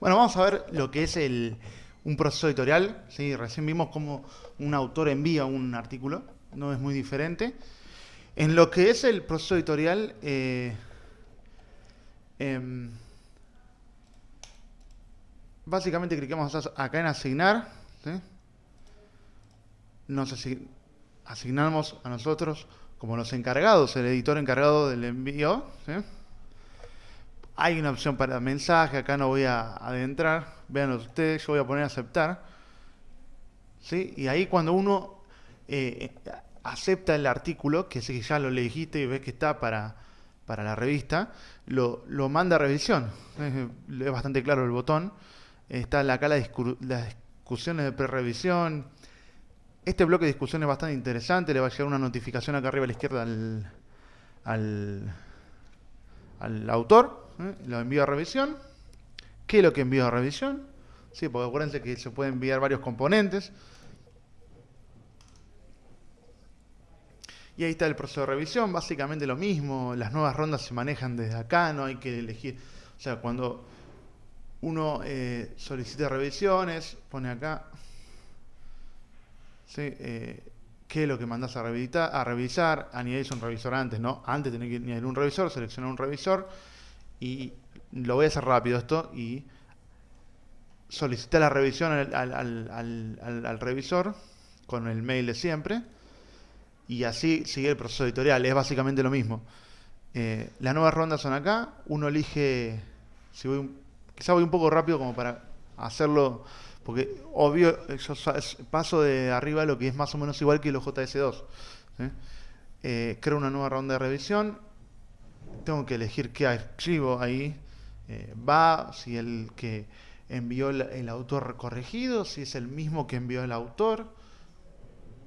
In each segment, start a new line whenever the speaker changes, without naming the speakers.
Bueno, vamos a ver lo que es el, un proceso editorial. ¿sí? Recién vimos cómo un autor envía un artículo, no es muy diferente. En lo que es el proceso editorial, eh, em, básicamente cliquemos acá en asignar. Nos asignamos a nosotros como los encargados, el editor encargado del envío. Hay una opción para mensaje, acá no voy a adentrar, vean ustedes, yo voy a poner aceptar. ¿sí? Y ahí cuando uno eh, acepta el artículo, que si ya lo elegiste y ves que está para, para la revista, lo, lo manda a revisión. Es, bastante claro el botón. Está acá la las discusiones de pre-revisión. Este bloque de discusión es bastante interesante. Le va a llegar una notificación acá arriba a la izquierda al, al, al autor. ¿Eh? lo envío a revisión. ¿Qué es lo que envío a revisión? Sí, porque acuérdense que se pueden enviar varios componentes. Y ahí está el proceso de revisión, básicamente lo mismo, las nuevas rondas se manejan desde acá, no hay que elegir, o sea, cuando uno eh, solicita revisiones, pone acá, eh, qué es lo que mandas a, a revisar, añadís un revisor antes, ¿no? Antes tenés que añadir un revisor, seleccionar un revisor, y lo voy a hacer rápido esto y solicita la revisión al, revisor con el mail de siempre y así sigue el proceso editorial, es básicamente lo mismo. Eh, las nuevas rondas son acá, uno elige, si voy, quizá voy un poco rápido como para hacerlo, porque obvio yo paso de arriba lo que es más o menos igual que los JS2. Eh, creo una nueva ronda de revisión, tengo que elegir qué archivo ahí eh, va, si el que envió el, autor corregido, si es el mismo que envió el autor.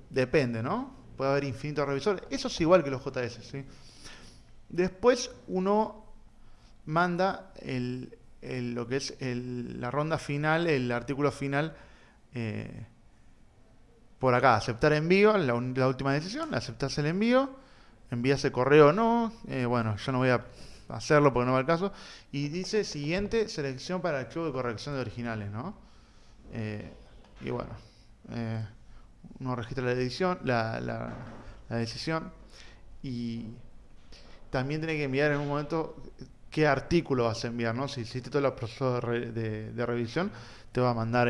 Depende, ¿no? Puede haber infinitos revisores. Eso es igual que los JS. Después uno manda el, lo que es la ronda final, el artículo final, eh, por acá, aceptar envío, la, la última decisión, aceptas el envío, envías el correo o no, eh, bueno, yo no voy a hacerlo porque no va al caso, y dice siguiente selección para el archivo de corrección de originales, ¿no? Eh, y bueno, eh, uno registra la edición, la, la, decisión, y también tiene que enviar en un momento qué artículo vas a enviar, ¿no? Si hiciste todo el proceso de, de, revisión, te va a mandar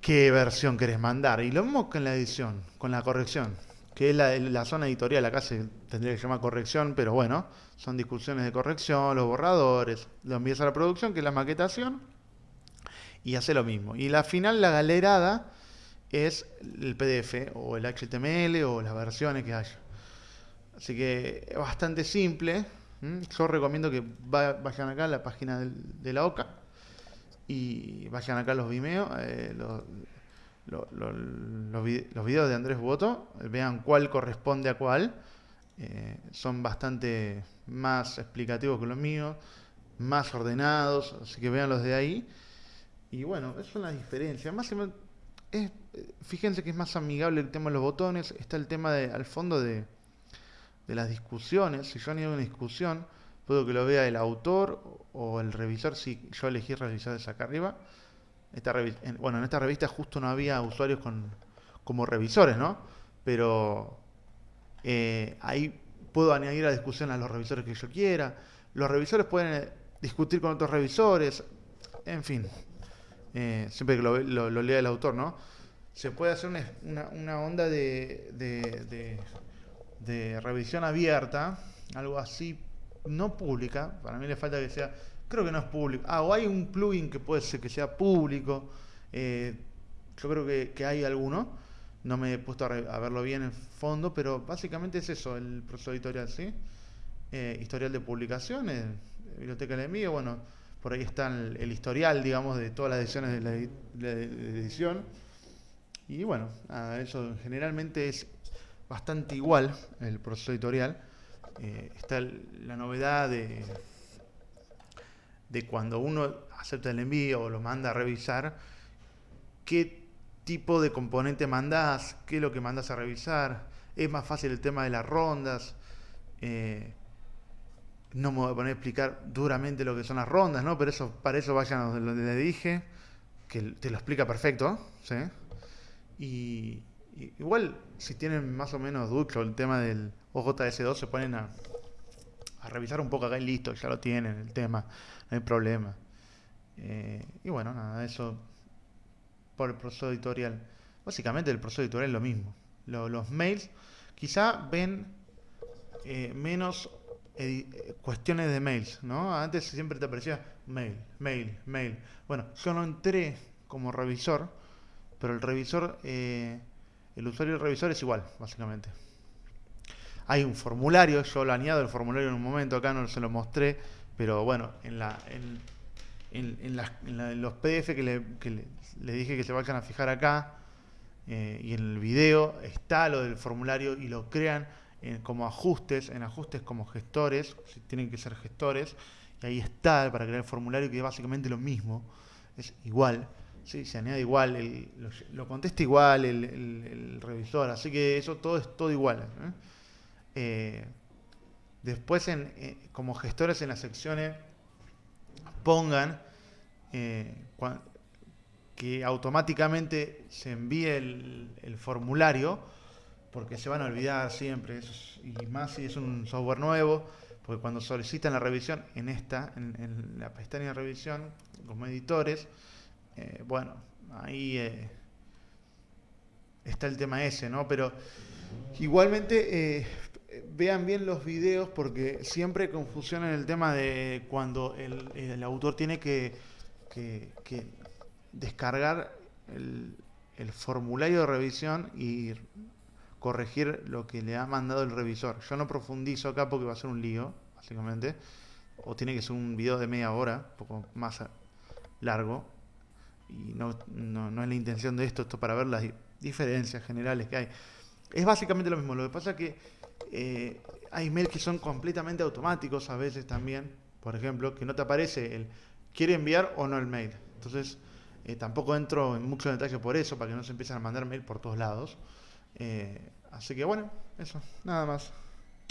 qué versión querés mandar. Y lo mismo con la edición, con la corrección, que es la, zona editorial, acá se tendría que llamar corrección, pero bueno, son discusiones de corrección, los borradores, lo envías a la producción, que es la maquetación, y hace lo mismo. Y la final, la galerada, es el PDF o el HTML o las versiones que haya. Así que es bastante simple. Yo recomiendo que vayan acá a la página de la OCA y vayan acá los Vimeo, eh, los, los, videos de Andrés Boto, vean cuál corresponde a cuál. Eh, son bastante más explicativos que los míos, más ordenados, así que vean los de ahí. Y bueno, es una diferencia. Más es, fíjense que es más amigable el tema de los botones. Está el tema de, al fondo de, de las discusiones. Si yo hago una discusión, puedo que lo vea el autor o el revisor, si yo elegí revisar desde acá arriba. Esta bueno, en esta revista justo no había usuarios con, como revisores, ¿no? Pero eh, ahí puedo añadir a discusión a los revisores que yo quiera. Los revisores pueden eh, discutir con otros revisores. En fin, eh, siempre que lo, lea el autor, ¿no? Se puede hacer una, una, onda de, de, de revisión abierta, algo así no pública, para mí le falta que sea, creo que no es público. Ah, o hay un plugin que puede ser que sea público. Eh, yo creo que, hay alguno. No me he puesto a, verlo bien en fondo, pero básicamente es eso, el proceso editorial, ¿sí? Eh, historial de publicaciones, biblioteca de envío, bueno, por ahí está el, historial, digamos, de todas las ediciones de la, edición. Y bueno, eso generalmente es bastante igual el proceso editorial. Eh, está la novedad de, de cuando uno acepta el envío o lo manda a revisar, qué tipo de componente mandás, qué es lo que mandas a revisar. Es más fácil el tema de las rondas. Eh, no me voy a poner a explicar duramente lo que son las rondas, ¿no? Pero eso, para eso vayan a donde le dije, que te lo explica perfecto, ¿sí? Y, igual, si tienen más o menos ducho el tema del OJS2, se ponen a, revisar un poco acá y listo, ya lo tienen el tema, no hay problema. Eh, y bueno, nada, eso por el proceso editorial. Básicamente el proceso editorial es lo mismo. los mails quizá ven eh, menos cuestiones de mails, ¿no? Antes siempre te aparecía mail, mail, mail. Bueno, yo no entré como revisor, pero el revisor, eh, el usuario del revisor es igual, básicamente. Hay un formulario, yo lo añado el formulario en un momento, acá no se lo mostré, pero bueno, en la, en, en, los PDF que, le, dije que se vayan a fijar acá eh, y en el video está lo del formulario y lo crean como ajustes, en ajustes como gestores, si tienen que ser gestores, y ahí está para crear el formulario que es básicamente lo mismo, es igual, ¿sí? se añade igual, lo, contesta igual el, revisor, así que eso todo es todo igual. ¿eh? Eh, después en, como gestores en las secciones pongan eh, que automáticamente se envíe el, formulario, porque se van a olvidar siempre, y más si es un software nuevo, porque cuando solicitan la revisión en esta, en, la pestaña de revisión, como editores, eh, bueno, ahí eh, está el tema ese, ¿no? Pero igualmente vean bien los videos porque siempre confusión en el tema de cuando el, autor tiene que, descargar el, formulario de revisión y corregir lo que le ha mandado el revisor. Yo no profundizo acá porque va a ser un lío, básicamente. O tiene que ser un video de media hora, un poco más largo. Y no, no es la intención de esto, esto para ver las diferencias generales que hay. Es básicamente lo mismo. Lo que pasa es que eh, hay mails que son completamente automáticos a veces también, por ejemplo, que no te aparece el quiere enviar o no el mail. Entonces, eh, tampoco entro en mucho detalle por eso, para que no se empiecen a mandar mail por todos lados. Eh, así que bueno, eso, nada más.